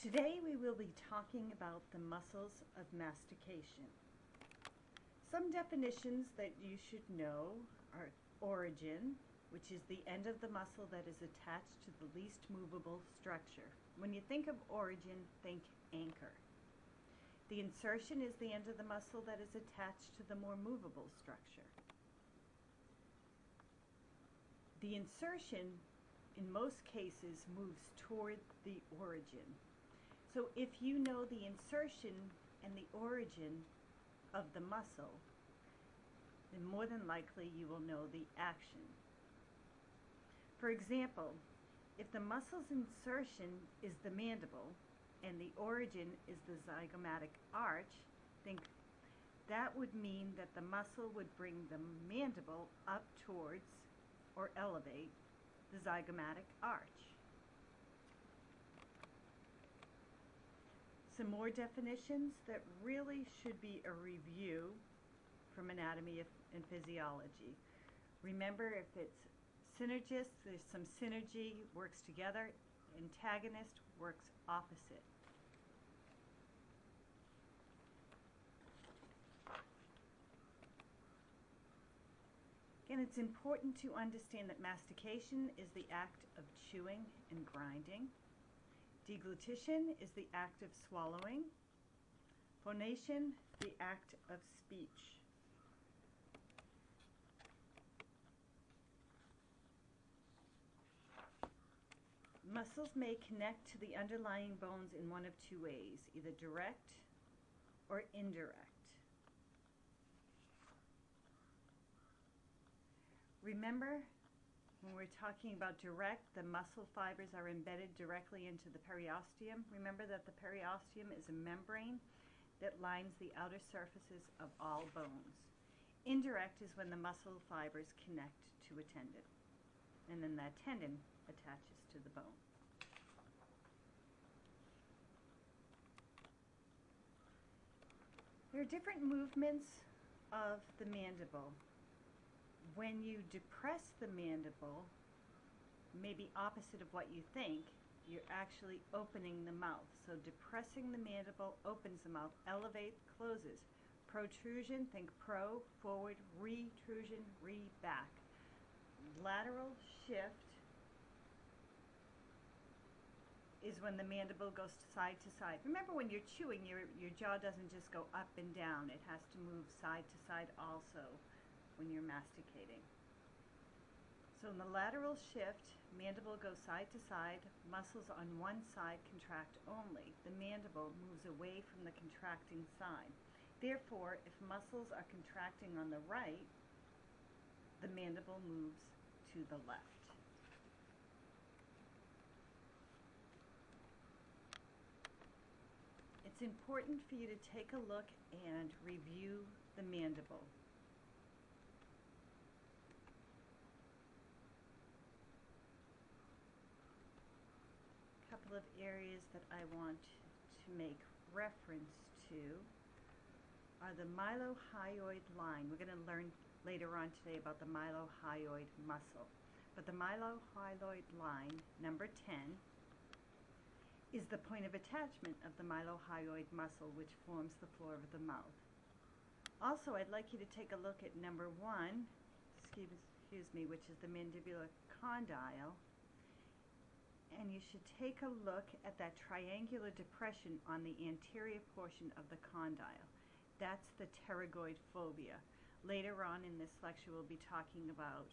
Today we will be talking about the muscles of mastication. Some definitions that you should know are origin, which is the end of the muscle that is attached to the least movable structure. When you think of origin, think anchor. The insertion is the end of the muscle that is attached to the more movable structure. The insertion, in most cases, moves toward the origin. So if you know the insertion and the origin of the muscle, then more than likely you will know the action. For example, if the muscle's insertion is the mandible and the origin is the zygomatic arch, think that would mean that the muscle would bring the mandible up towards or elevate the zygomatic arch. Some more definitions that really should be a review from anatomy and physiology. Remember, if it's synergist, there's some synergy, works together. Antagonist works opposite. Again, it's important to understand that mastication is the act of chewing and grinding. Deglutition is the act of swallowing. Phonation, the act of speech. Muscles may connect to the underlying bones in one of two ways, either direct or indirect. Remember when we're talking about direct, the muscle fibers are embedded directly into the periosteum. Remember that the periosteum is a membrane that lines the outer surfaces of all bones. Indirect is when the muscle fibers connect to a tendon, and then that tendon attaches to the bone. There are different movements of the mandible when you depress the mandible, maybe opposite of what you think, you're actually opening the mouth. So depressing the mandible opens the mouth, elevate, closes. Protrusion, think pro, forward, retrusion, re, back. Lateral shift is when the mandible goes side to side. Remember when you're chewing, your, your jaw doesn't just go up and down. It has to move side to side also when you're masticating. So in the lateral shift, mandible goes side to side, muscles on one side contract only. The mandible moves away from the contracting side. Therefore, if muscles are contracting on the right, the mandible moves to the left. It's important for you to take a look and review the mandible. Couple of areas that I want to make reference to are the mylohyoid line. We're going to learn later on today about the mylohyoid muscle. But the mylohyoid line, number 10, is the point of attachment of the mylohyoid muscle which forms the floor of the mouth. Also, I'd like you to take a look at number 1, excuse, excuse me, which is the mandibular condyle, and you should take a look at that triangular depression on the anterior portion of the condyle. That's the pterygoid fovea. Later on in this lecture we'll be talking about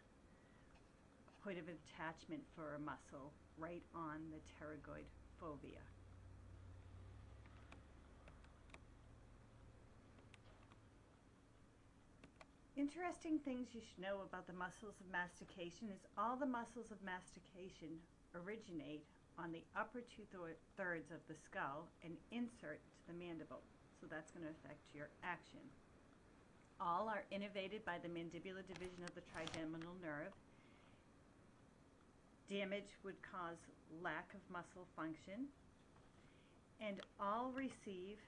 point of attachment for a muscle right on the pterygoid fovea. Interesting things you should know about the muscles of mastication is all the muscles of mastication originate on the upper two-thirds of the skull and insert to the mandible. So that's going to affect your action. All are innervated by the mandibular division of the trigeminal nerve. Damage would cause lack of muscle function. And all receive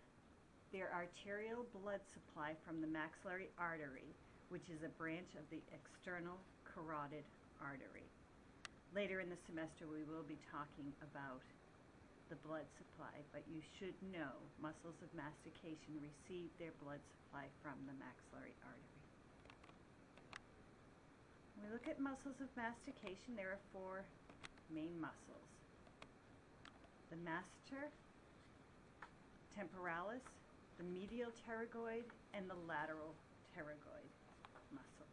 their arterial blood supply from the maxillary artery, which is a branch of the external carotid artery. Later in the semester we will be talking about the blood supply, but you should know muscles of mastication receive their blood supply from the maxillary artery. When we look at muscles of mastication, there are four main muscles. The masseter, temporalis, the medial pterygoid, and the lateral pterygoid muscle.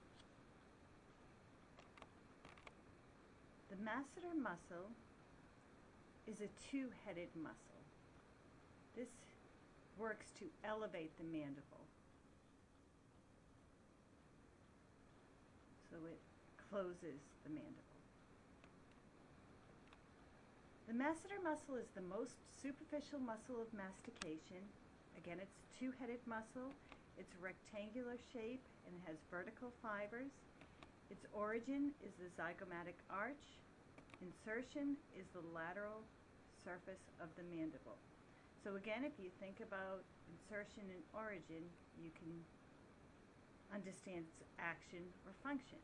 The masseter muscle is a two-headed muscle. This works to elevate the mandible. So it closes the mandible. The masseter muscle is the most superficial muscle of mastication. Again, it's a two-headed muscle. It's rectangular shape and it has vertical fibers. Its origin is the zygomatic arch. Insertion is the lateral surface of the mandible. So again, if you think about insertion and origin, you can understand its action or function.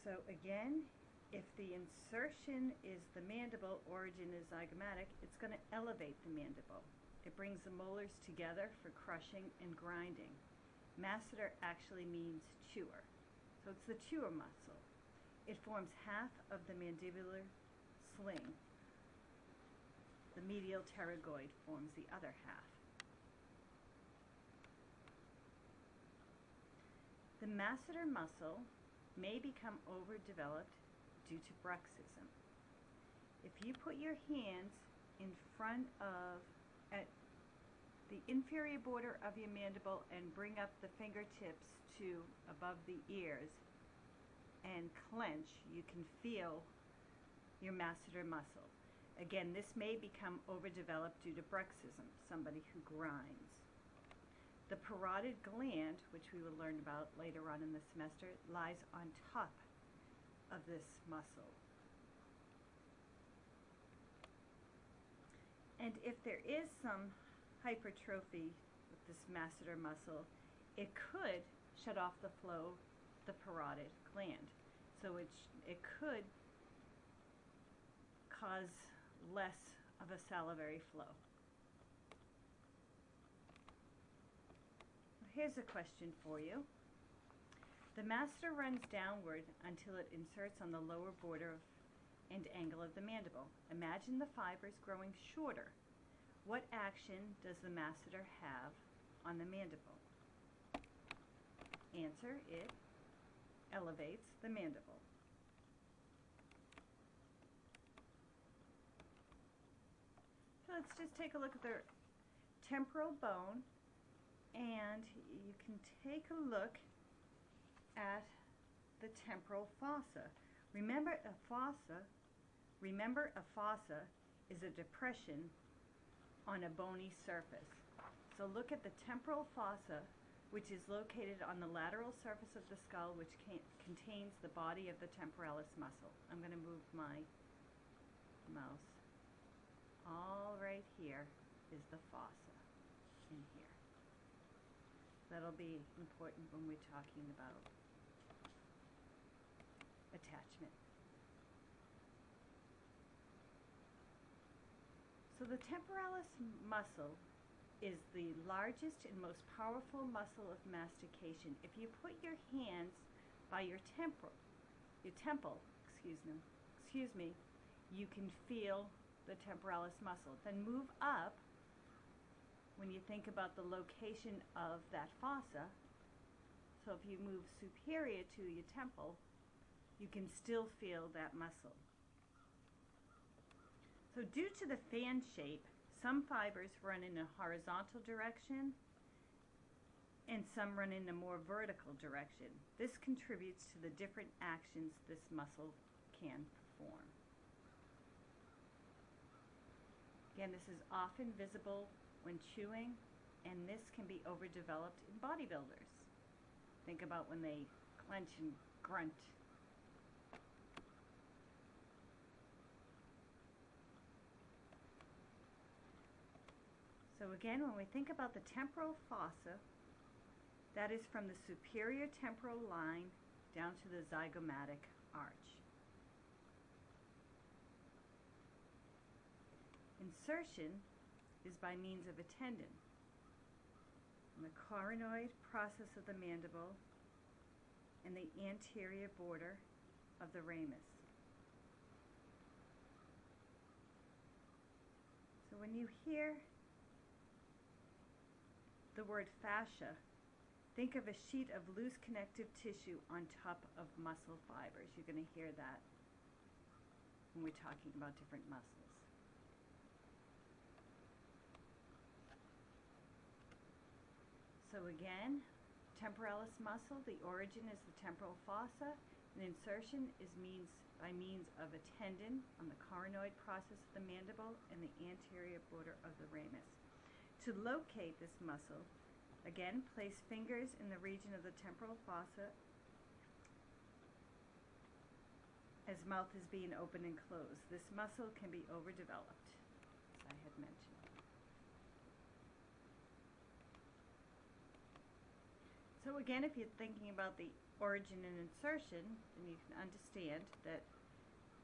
So again, if the insertion is the mandible, origin is zygomatic, it's going to elevate the mandible. It brings the molars together for crushing and grinding. Masseter actually means chewer. So it's the chewer muscle. It forms half of the mandibular sling. The medial pterygoid forms the other half. The masseter muscle may become overdeveloped due to bruxism. If you put your hands in front of the inferior border of your mandible and bring up the fingertips to above the ears and clench, you can feel your masseter muscle. Again, this may become overdeveloped due to bruxism, somebody who grinds. The parotid gland, which we will learn about later on in the semester, lies on top of this muscle. And if there is some hypertrophy with this masseter muscle, it could shut off the flow of the parotid gland. So it, it could cause less of a salivary flow. Here's a question for you. The masseter runs downward until it inserts on the lower border of, and angle of the mandible. Imagine the fibers growing shorter. What action does the masseter have on the mandible? Answer, it elevates the mandible. So let's just take a look at the temporal bone and you can take a look at the temporal fossa. Remember a fossa, remember a fossa is a depression on a bony surface. So look at the temporal fossa which is located on the lateral surface of the skull which contains the body of the temporalis muscle. I'm going to move my mouse. All right here is the fossa in here. That'll be important when we're talking about attachment. So the temporalis muscle is the largest and most powerful muscle of mastication. If you put your hands by your temporal, your temple, excuse me, excuse me, you can feel the temporalis muscle. Then move up when you think about the location of that fossa. So if you move superior to your temple, you can still feel that muscle. So due to the fan shape, some fibers run in a horizontal direction and some run in a more vertical direction. This contributes to the different actions this muscle can perform. Again, this is often visible when chewing, and this can be overdeveloped in bodybuilders. Think about when they clench and grunt So again, when we think about the temporal fossa, that is from the superior temporal line down to the zygomatic arch. Insertion is by means of a tendon. And the coronoid process of the mandible and the anterior border of the ramus. So when you hear the word fascia, think of a sheet of loose connective tissue on top of muscle fibers. You're going to hear that when we're talking about different muscles. So again, temporalis muscle, the origin is the temporal fossa, and insertion is means by means of a tendon on the coronoid process of the mandible and the anterior border of the ramus. To locate this muscle, again, place fingers in the region of the temporal fossa as mouth is being open and closed. This muscle can be overdeveloped, as I had mentioned. So again, if you're thinking about the origin and insertion, then you can understand that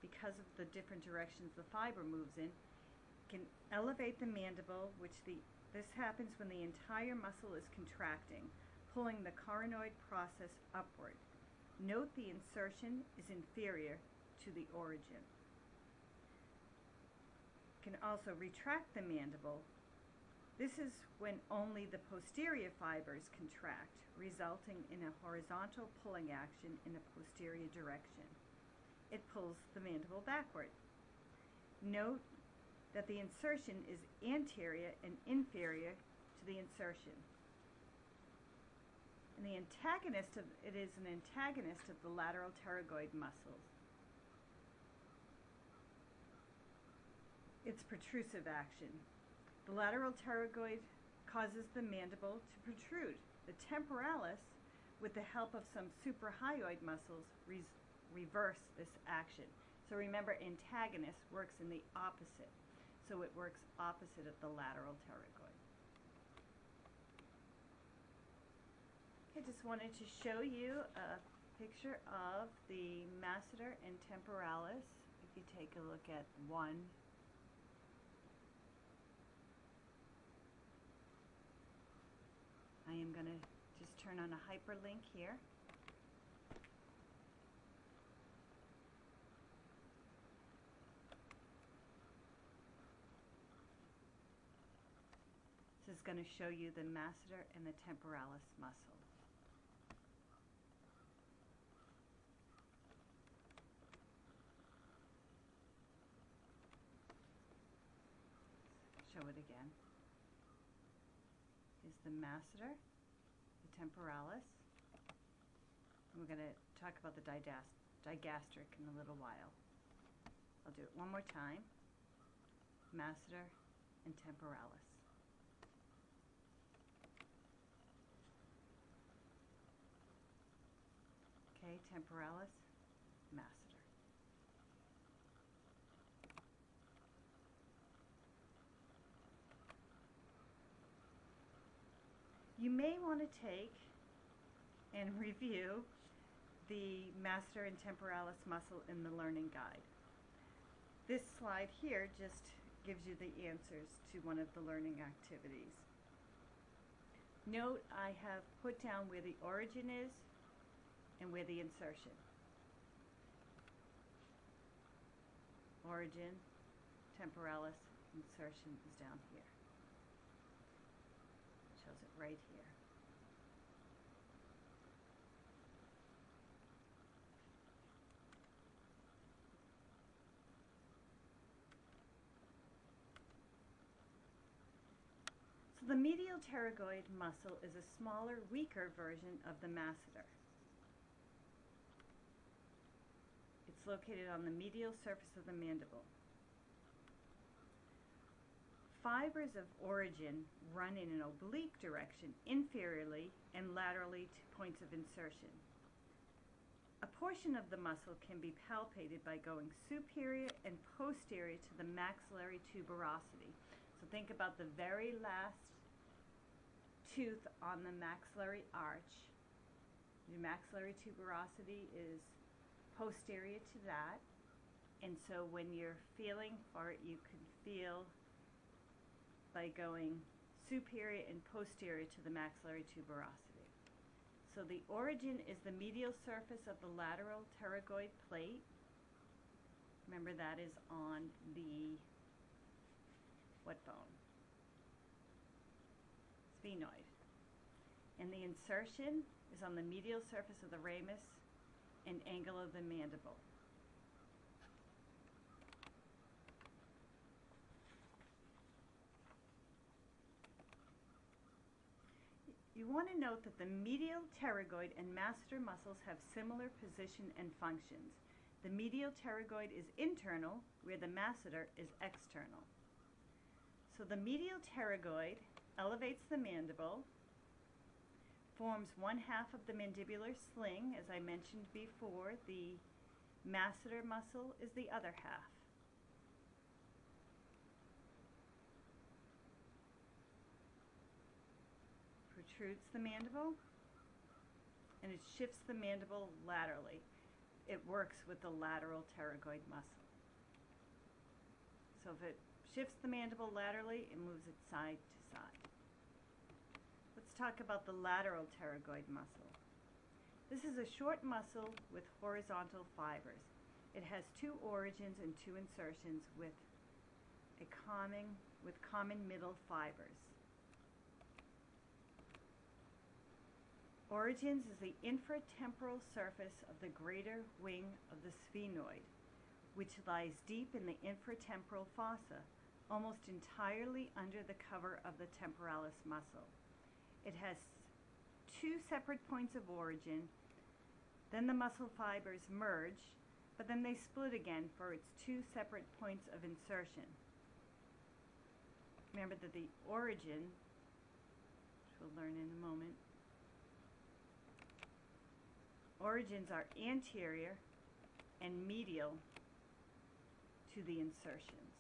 because of the different directions the fiber moves in, can elevate the mandible, which the this happens when the entire muscle is contracting, pulling the coronoid process upward. Note the insertion is inferior to the origin. Can also retract the mandible. This is when only the posterior fibers contract, resulting in a horizontal pulling action in a posterior direction. It pulls the mandible backward. Note that the insertion is anterior and inferior to the insertion. And the antagonist of it is an antagonist of the lateral pterygoid muscles. Its protrusive action. The lateral pterygoid causes the mandible to protrude. The temporalis, with the help of some suprahyoid muscles, reverse this action. So remember, antagonist works in the opposite so it works opposite of the lateral pterygoid. I just wanted to show you a picture of the masseter and temporalis. If you take a look at one I am going to just turn on a hyperlink here. Going to show you the masseter and the temporalis muscle. Show it again. Is the masseter, the temporalis, and we're going to talk about the digastric in a little while. I'll do it one more time. Masseter and temporalis. Okay, temporalis, masseter. You may want to take and review the masseter and temporalis muscle in the learning guide. This slide here just gives you the answers to one of the learning activities. Note I have put down where the origin is and where the insertion. Origin, temporalis, insertion is down here. Shows it right here. So the medial pterygoid muscle is a smaller, weaker version of the masseter. It's located on the medial surface of the mandible. Fibers of origin run in an oblique direction inferiorly and laterally to points of insertion. A portion of the muscle can be palpated by going superior and posterior to the maxillary tuberosity. So think about the very last tooth on the maxillary arch. The maxillary tuberosity is posterior to that. And so when you're feeling for it, you can feel by going superior and posterior to the maxillary tuberosity. So the origin is the medial surface of the lateral pterygoid plate. Remember that is on the what bone? Sphenoid. And the insertion is on the medial surface of the ramus and angle of the mandible. You want to note that the medial pterygoid and masseter muscles have similar position and functions. The medial pterygoid is internal, where the masseter is external. So the medial pterygoid elevates the mandible, forms one half of the mandibular sling, as I mentioned before. The masseter muscle is the other half. Protrudes the mandible and it shifts the mandible laterally. It works with the lateral pterygoid muscle. So if it shifts the mandible laterally, it moves it side to side. Talk about the lateral pterygoid muscle. This is a short muscle with horizontal fibers. It has two origins and two insertions with a common with common middle fibers. Origins is the infratemporal surface of the greater wing of the sphenoid, which lies deep in the infratemporal fossa, almost entirely under the cover of the temporalis muscle. It has two separate points of origin, then the muscle fibers merge, but then they split again for its two separate points of insertion. Remember that the origin, which we'll learn in a moment, origins are anterior and medial to the insertions.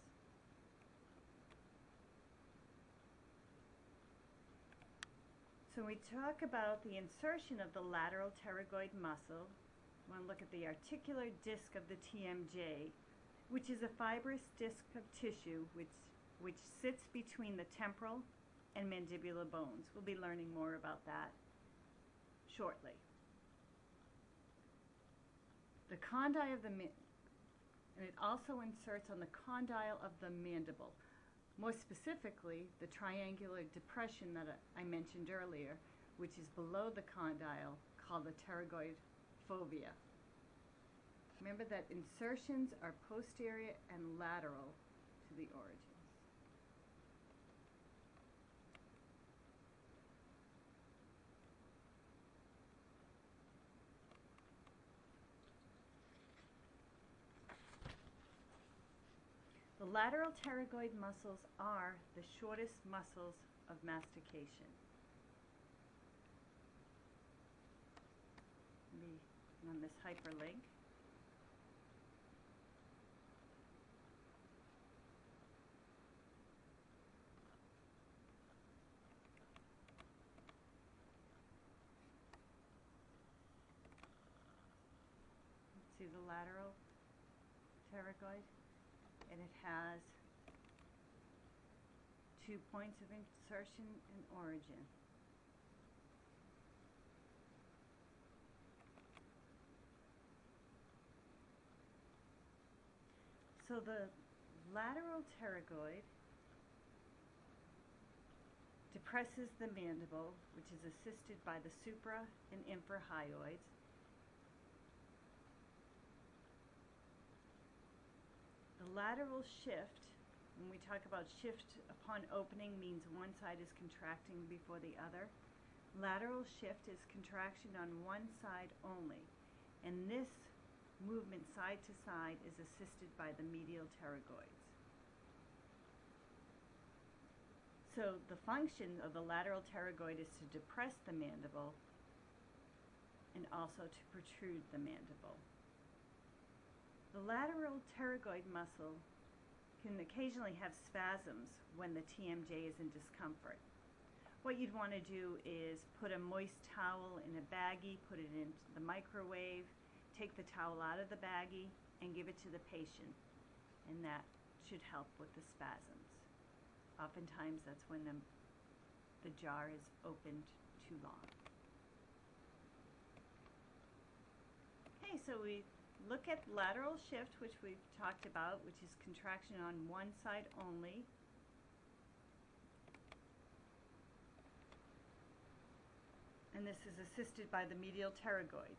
So we talk about the insertion of the lateral pterygoid muscle. We want to look at the articular disc of the TMJ, which is a fibrous disc of tissue which, which sits between the temporal and mandibular bones. We'll be learning more about that shortly. The condyle of the and it also inserts on the condyle of the mandible. More specifically, the triangular depression that I mentioned earlier, which is below the condyle, called the pterygoid fovea. Remember that insertions are posterior and lateral to the origin. The lateral pterygoid muscles are the shortest muscles of mastication. Be on this hyperlink. See the lateral pterygoid? And it has two points of insertion and origin. So the lateral pterygoid depresses the mandible, which is assisted by the supra and infrahyoids, The lateral shift, when we talk about shift upon opening, means one side is contracting before the other. Lateral shift is contraction on one side only, and this movement side to side is assisted by the medial pterygoids. So the function of the lateral pterygoid is to depress the mandible and also to protrude the mandible. The lateral pterygoid muscle can occasionally have spasms when the TMJ is in discomfort. What you'd want to do is put a moist towel in a baggie, put it in the microwave, take the towel out of the baggie, and give it to the patient. And that should help with the spasms. Oftentimes that's when the, the jar is opened too long. Okay, so we look at lateral shift, which we've talked about, which is contraction on one side only. And this is assisted by the medial pterygoids.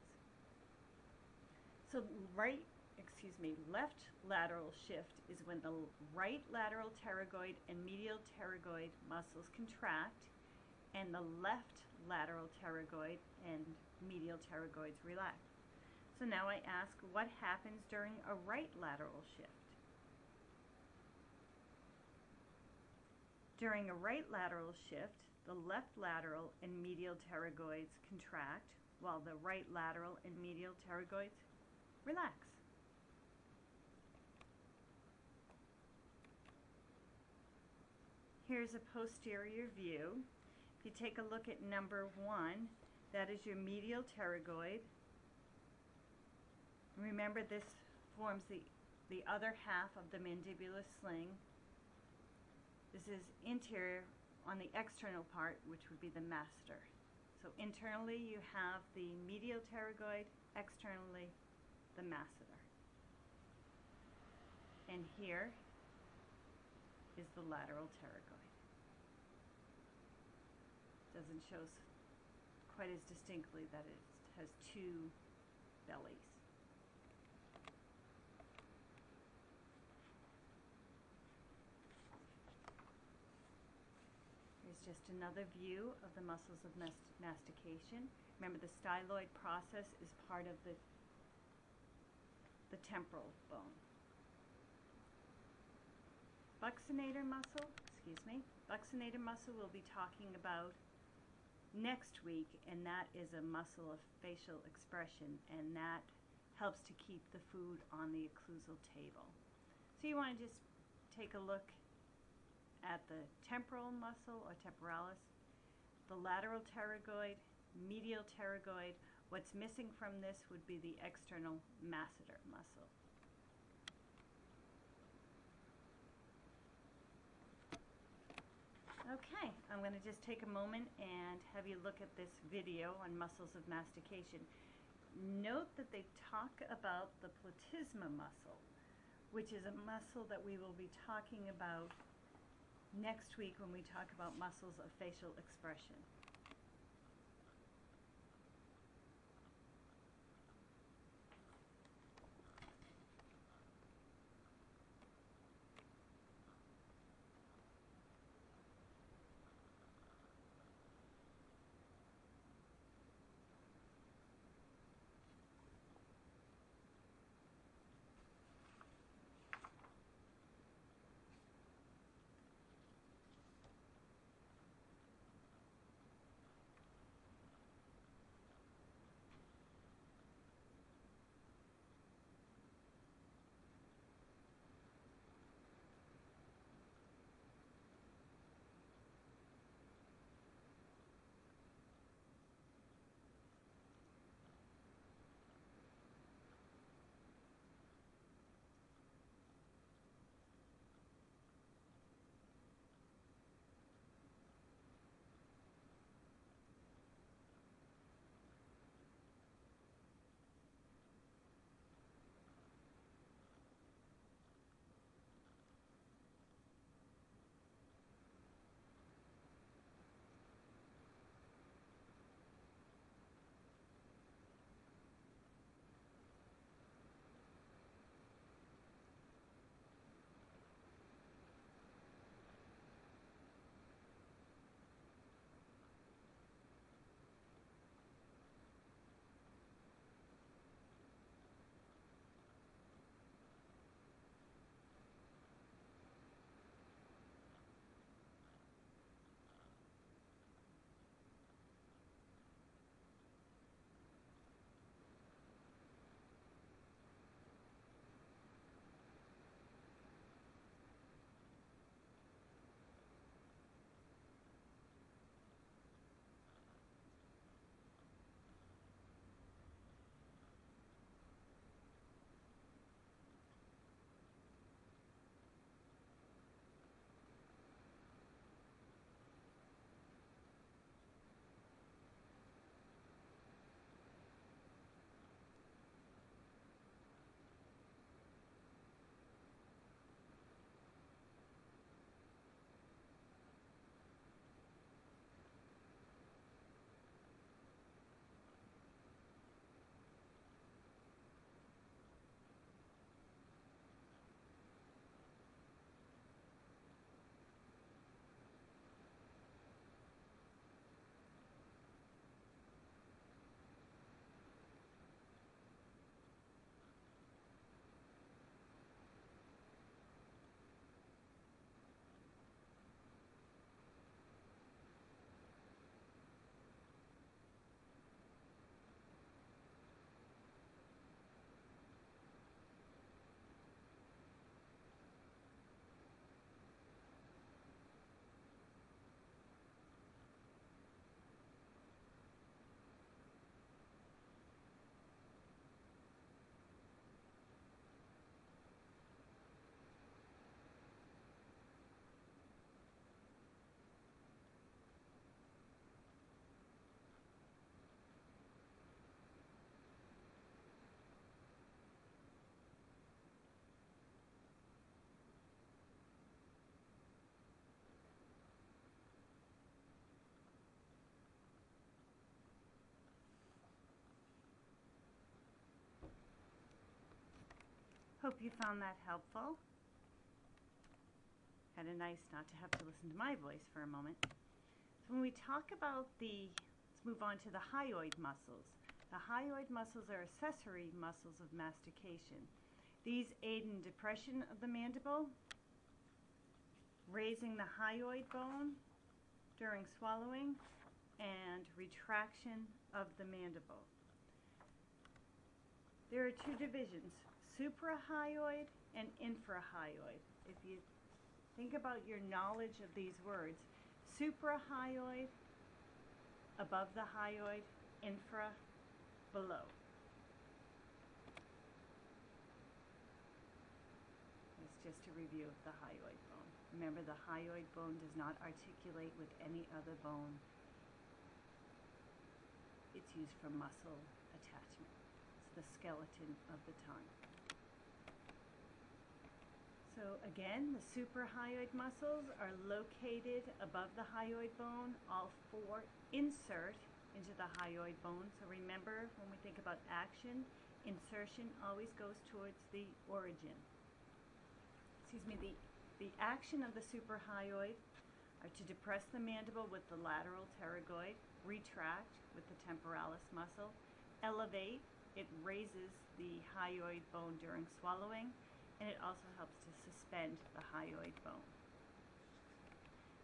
So right, excuse me, left lateral shift is when the right lateral pterygoid and medial pterygoid muscles contract and the left lateral pterygoid and medial pterygoids relax. So now I ask what happens during a right lateral shift? During a right lateral shift, the left lateral and medial pterygoids contract while the right lateral and medial pterygoids relax. Here's a posterior view. If you take a look at number one, that is your medial pterygoid. Remember this forms the, the other half of the mandibular sling. This is interior on the external part, which would be the masseter. So internally you have the medial pterygoid, externally the masseter. And here is the lateral pterygoid. Doesn't show quite as distinctly that it has two bellies. Just another view of the muscles of mastication. Remember the styloid process is part of the, the temporal bone. Buccinator muscle, excuse me, buccinator muscle we'll be talking about next week and that is a muscle of facial expression and that helps to keep the food on the occlusal table. So you want to just take a look at the temporal muscle or temporalis, the lateral pterygoid, medial pterygoid. What's missing from this would be the external masseter muscle. Okay, I'm going to just take a moment and have you look at this video on muscles of mastication. Note that they talk about the platysma muscle, which is a muscle that we will be talking about next week when we talk about muscles of facial expression. Hope you found that helpful. Kind of nice not to have to listen to my voice for a moment. So when we talk about the, let's move on to the hyoid muscles. The hyoid muscles are accessory muscles of mastication. These aid in depression of the mandible, raising the hyoid bone during swallowing, and retraction of the mandible. There are two divisions, suprahyoid and infrahyoid. If you think about your knowledge of these words, suprahyoid, above the hyoid, infra, below. It's just a review of the hyoid bone. Remember, the hyoid bone does not articulate with any other bone. It's used for muscle attachment. It's the skeleton of the tongue. So again, the suprahyoid muscles are located above the hyoid bone. All four insert into the hyoid bone. So remember, when we think about action, insertion always goes towards the origin. Excuse me, the, the action of the suprahyoid are to depress the mandible with the lateral pterygoid, retract with the temporalis muscle, elevate, it raises the hyoid bone during swallowing, and it also helps to suspend the hyoid bone.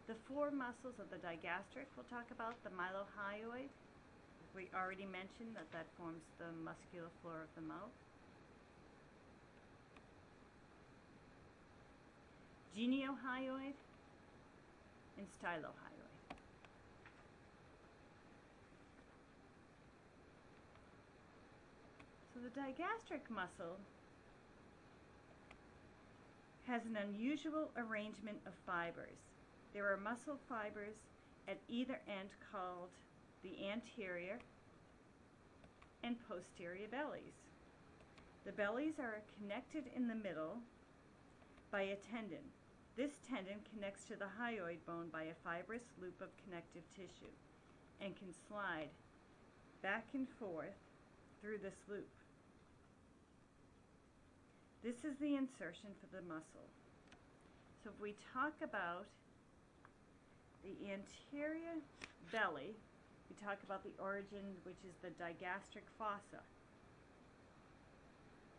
The four muscles of the digastric we'll talk about, the mylohyoid, we already mentioned that that forms the muscular floor of the mouth. Geniohyoid and stylohyoid. So the digastric muscle has an unusual arrangement of fibers. There are muscle fibers at either end called the anterior and posterior bellies. The bellies are connected in the middle by a tendon. This tendon connects to the hyoid bone by a fibrous loop of connective tissue and can slide back and forth through this loop. This is the insertion for the muscle. So if we talk about the anterior belly, we talk about the origin, which is the digastric fossa.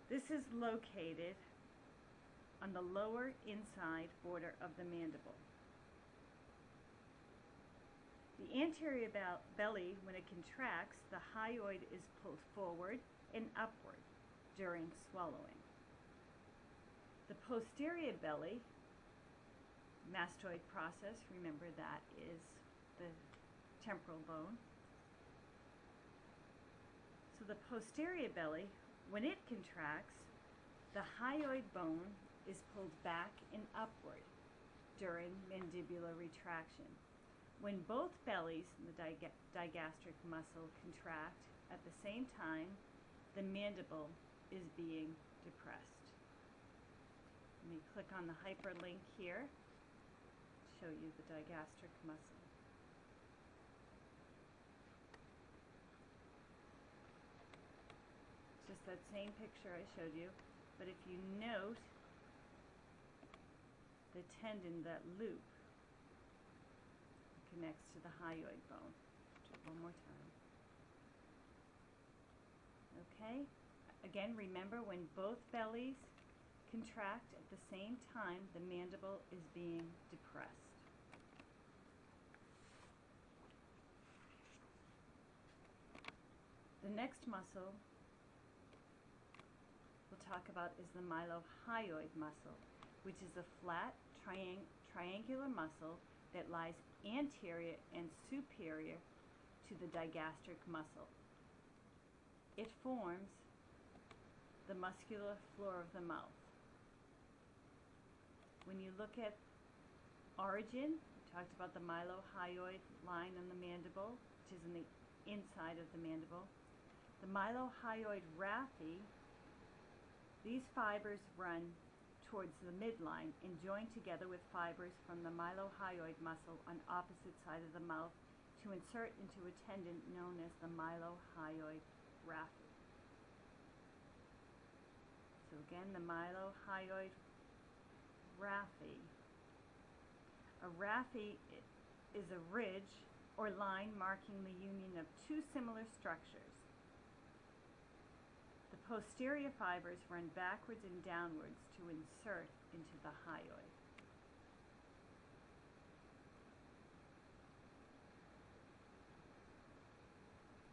This is located on the lower inside border of the mandible. The anterior belly, when it contracts, the hyoid is pulled forward and upward during swallowing. The posterior belly, mastoid process, remember that is the temporal bone. So the posterior belly, when it contracts, the hyoid bone is pulled back and upward during mandibular retraction. When both bellies in the dig digastric muscle contract at the same time, the mandible is being depressed. Let me click on the hyperlink here to show you the digastric muscle. Just that same picture I showed you, but if you note the tendon, that loop, connects to the hyoid bone. Do it one more time. Okay? Again, remember when both bellies contract at the same time, the mandible is being depressed. The next muscle we'll talk about is the mylohyoid muscle, which is a flat triang triangular muscle that lies anterior and superior to the digastric muscle. It forms the muscular floor of the mouth. When you look at origin, we talked about the mylohyoid line on the mandible, which is in the inside of the mandible. The mylohyoid raphe, these fibers run towards the midline and join together with fibers from the mylohyoid muscle on opposite side of the mouth to insert into a tendon known as the mylohyoid raphe. So So again, the mylohyoid raphe. A raphe is a ridge or line marking the union of two similar structures. The posterior fibers run backwards and downwards to insert into the hyoid.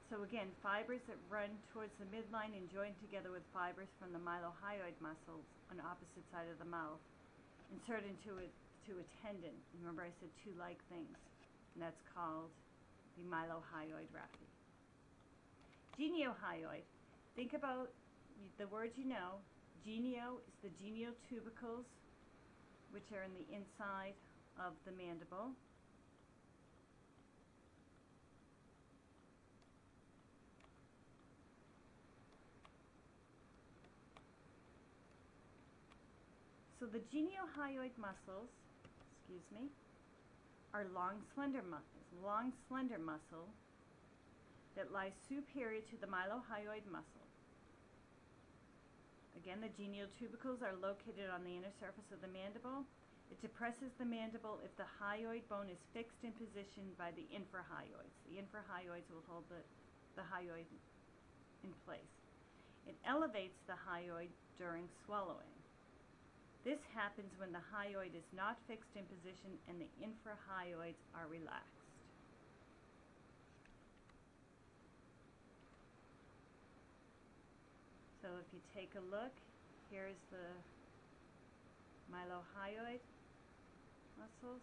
So again, fibers that run towards the midline and join together with fibers from the mylohyoid muscles on opposite side of the mouth insert into a, to a tendon. Remember I said two like things, and that's called the mylohyoid raphe. Geniohyoid. Think about the words you know. Genio is the geniotubercles, which are in the inside of the mandible. So the geniohyoid muscles, excuse me, are long slender long slender muscle that lies superior to the mylohyoid muscle. Again, the genial tubercles are located on the inner surface of the mandible. It depresses the mandible if the hyoid bone is fixed in position by the infrahyoids. The infrahyoids will hold the, the hyoid in place. It elevates the hyoid during swallowing. This happens when the hyoid is not fixed in position and the infrahyoids are relaxed. So if you take a look, here's the mylohyoid muscles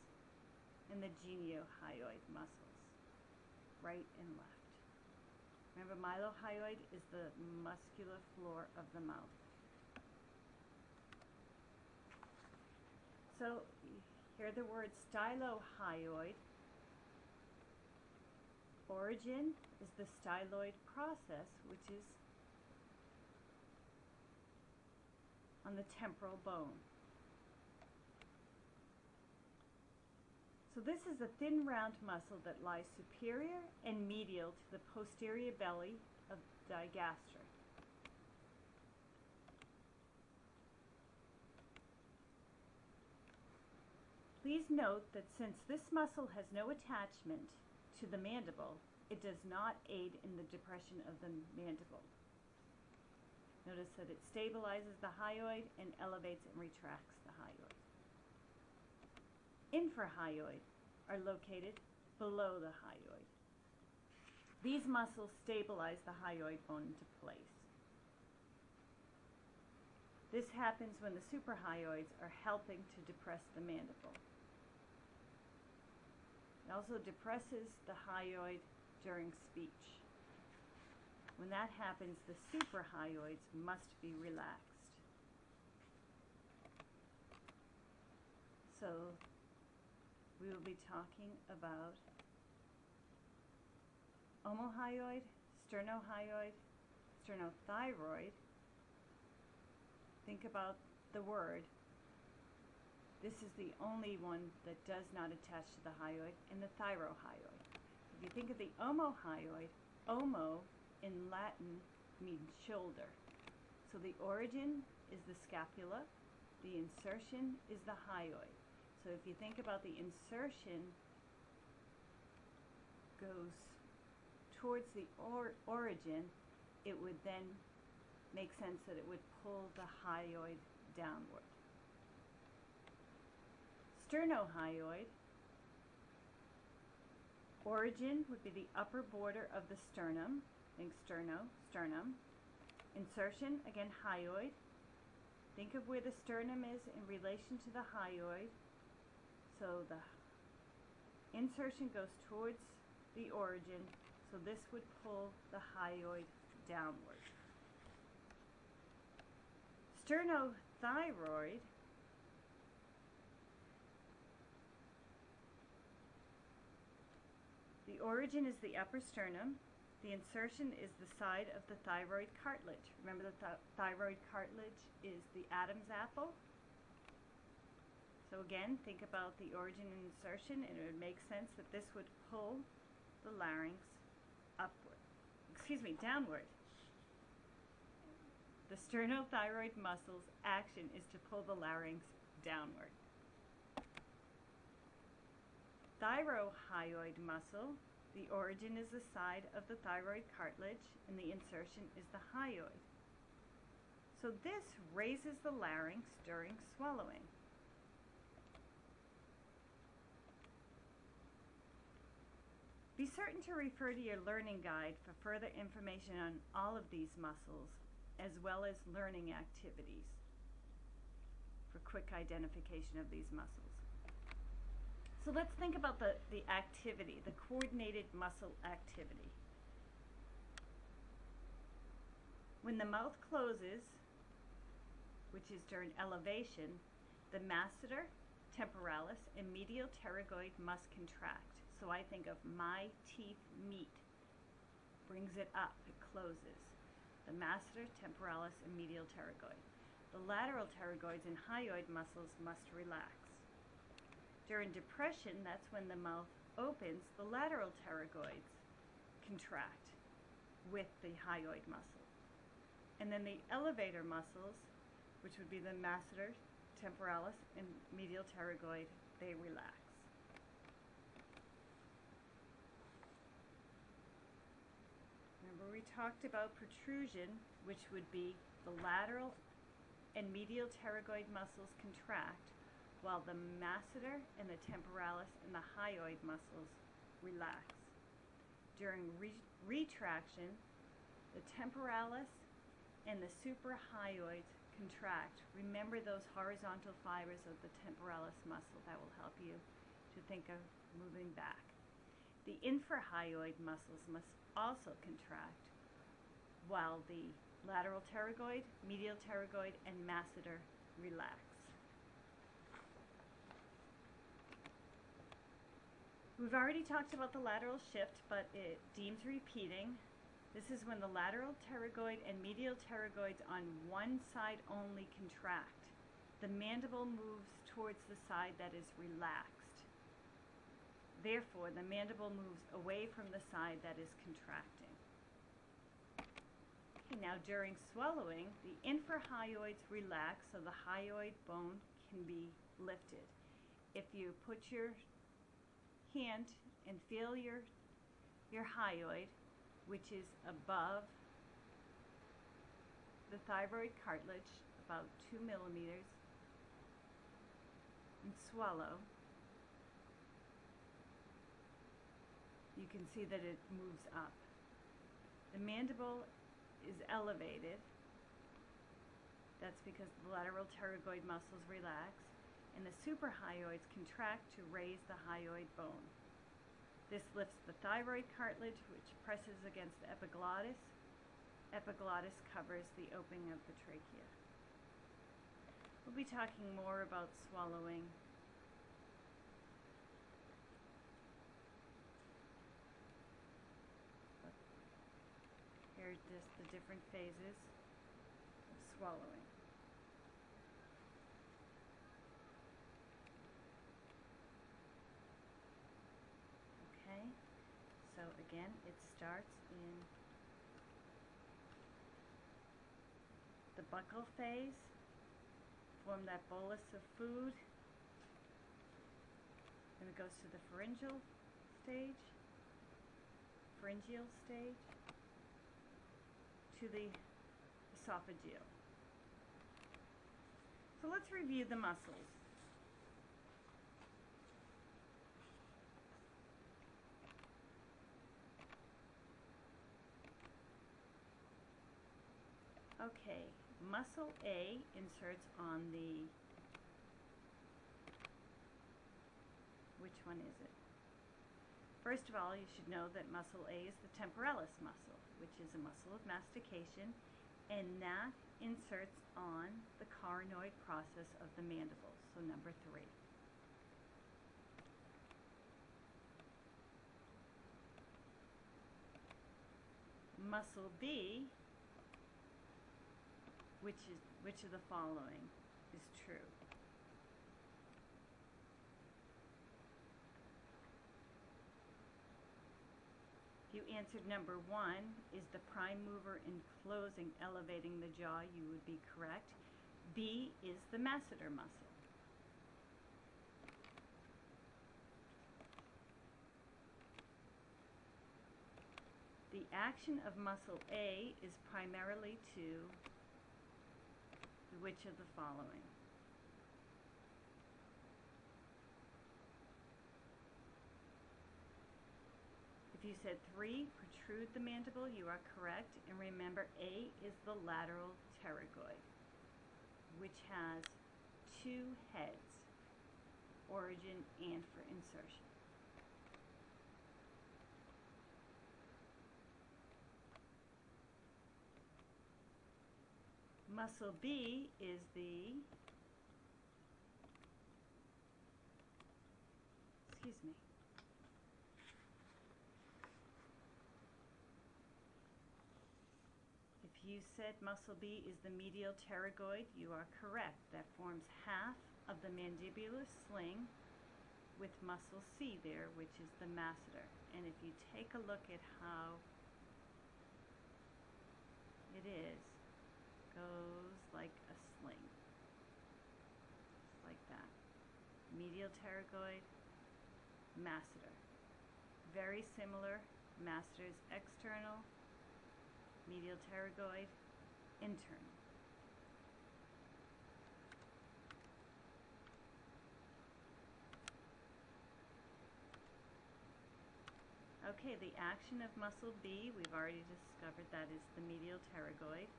and the geniohyoid muscles, right and left. Remember, mylohyoid is the muscular floor of the mouth. So here the words stylohyoid. Origin is the styloid process, which is on the temporal bone. So this is a thin round muscle that lies superior and medial to the posterior belly of digastric. Please note that since this muscle has no attachment to the mandible, it does not aid in the depression of the mandible. Notice that it stabilizes the hyoid and elevates and retracts the hyoid. Infrahyoid are located below the hyoid. These muscles stabilize the hyoid bone into place. This happens when the suprahyoids are helping to depress the mandible. It also depresses the hyoid during speech. When that happens, the suprahyoids must be relaxed. So we will be talking about omohyoid, sternohyoid, sternothyroid. Think about the word. This is the only one that does not attach to the hyoid, and the thyrohyoid. If you think of the omohyoid, omo in Latin means shoulder. So the origin is the scapula, the insertion is the hyoid. So if you think about the insertion goes towards the or origin, it would then make sense that it would pull the hyoid downward. Sternohyoid origin would be the upper border of the sternum. Think sterno, sternum. Insertion, again, hyoid. Think of where the sternum is in relation to the hyoid. So the insertion goes towards the origin, so this would pull the hyoid downward. Sternothyroid The origin is the upper sternum. The insertion is the side of the thyroid cartilage. Remember the th thyroid cartilage is the Adam's apple? So again, think about the origin and insertion, and it would make sense that this would pull the larynx upward. Excuse me, downward. the sternothyroid muscle's action is to pull the larynx downward. Thyrohyoid muscle, the origin is the side of the thyroid cartilage and the insertion is the hyoid. So this raises the larynx during swallowing. Be certain to refer to your learning guide for further information on all of these muscles, as well as learning activities for quick identification of these muscles. So let's think about the, the activity, the coordinated muscle activity. When the mouth closes, which is during elevation, the masseter, temporalis, and medial pterygoid must contract. So I think of my teeth meet, brings it up, it closes. The masseter, temporalis, and medial pterygoid. The lateral pterygoids and hyoid muscles must relax. During depression, that's when the mouth opens, the lateral pterygoids contract with the hyoid muscle. And then the elevator muscles, which would be the masseter, temporalis, and medial pterygoid, they relax. Remember we talked about protrusion, which would be the lateral and medial pterygoid muscles contract, while the masseter and the temporalis and the hyoid muscles relax. During re retraction, the temporalis and the suprahyoids contract. Remember those horizontal fibers of the temporalis muscle. That will help you to think of moving back. The infrahyoid muscles must also contract, while the lateral pterygoid, medial pterygoid, and masseter relax. We've already talked about the lateral shift, but it deems repeating. This is when the lateral pterygoid and medial pterygoids on one side only contract. The mandible moves towards the side that is relaxed. Therefore, the mandible moves away from the side that is contracting. Okay, now during swallowing, the infrahyoids relax so the hyoid bone can be lifted. If you put your and feel your, your hyoid, which is above the thyroid cartilage, about two millimeters, and swallow, you can see that it moves up. The mandible is elevated. That's because the lateral pterygoid muscles relax and the suprahyoids contract to raise the hyoid bone. This lifts the thyroid cartilage, which presses against the epiglottis. Epiglottis covers the opening of the trachea. We'll be talking more about swallowing Here are just the different phases of swallowing. Okay, so again, it starts in the buccal phase, form that bolus of food, then it goes to the pharyngeal stage, pharyngeal stage, to the esophageal. So let's review the muscles. Okay, muscle A inserts on the, which one is it? First of all, you should know that muscle A is the temporalis muscle, which is a muscle of mastication, and that inserts on the coronoid process of the mandible, so number three. Muscle B which is which of the following is true? If you answered number one, is the prime mover in closing elevating the jaw? You would be correct. B is the masseter muscle. The action of muscle A is primarily to which of the following? If you said three, protrude the mandible, you are correct. And remember, A is the lateral pterygoid, which has two heads, origin and for insertion. Muscle B is the, excuse me. If you said muscle B is the medial pterygoid, you are correct. That forms half of the mandibular sling with muscle C there, which is the masseter. And if you take a look at how it is, goes like a sling. Just like that. Medial pterygoid, masseter. Very similar. Masseter's external, medial pterygoid, internal. Okay, the action of muscle B, we've already discovered that is the medial pterygoid.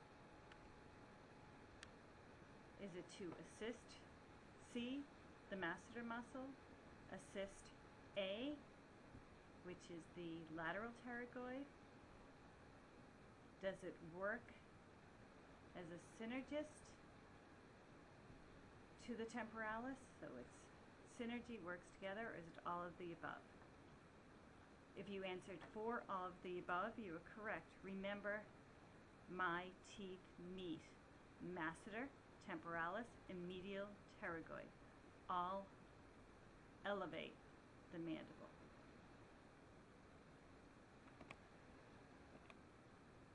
Is it to assist C, the masseter muscle, assist A, which is the lateral pterygoid? Does it work as a synergist to the temporalis? So it's synergy works together, or is it all of the above? If you answered all of the above, you are correct. Remember, my teeth meet masseter, temporalis, and medial pterygoid. All elevate the mandible.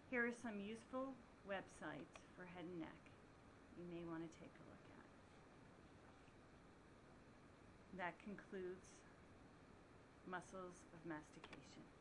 Here are some useful websites for head and neck you may want to take a look at. That concludes muscles of mastication.